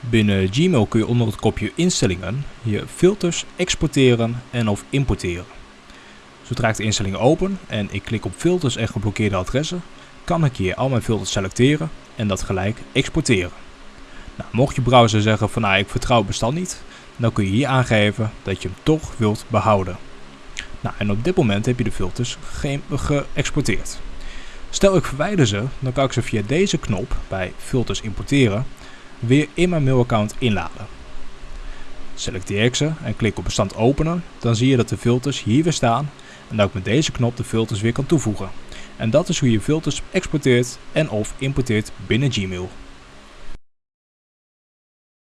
Binnen Gmail kun je onder het kopje instellingen je filters exporteren en of importeren. Zodra ik de instellingen open en ik klik op filters en geblokkeerde adressen, kan ik hier al mijn filters selecteren en dat gelijk exporteren. Nou, mocht je browser zeggen van nou, ik vertrouw het bestand niet, dan kun je hier aangeven dat je hem toch wilt behouden. Nou, en op dit moment heb je de filters geëxporteerd. Stel ik verwijder ze, dan kan ik ze via deze knop bij filters importeren weer in mijn mailaccount inladen. Selecteer ik ze en klik op bestand openen, dan zie je dat de filters hier weer staan en dat ik met deze knop de filters weer kan toevoegen. En dat is hoe je filters exporteert en of importeert binnen Gmail.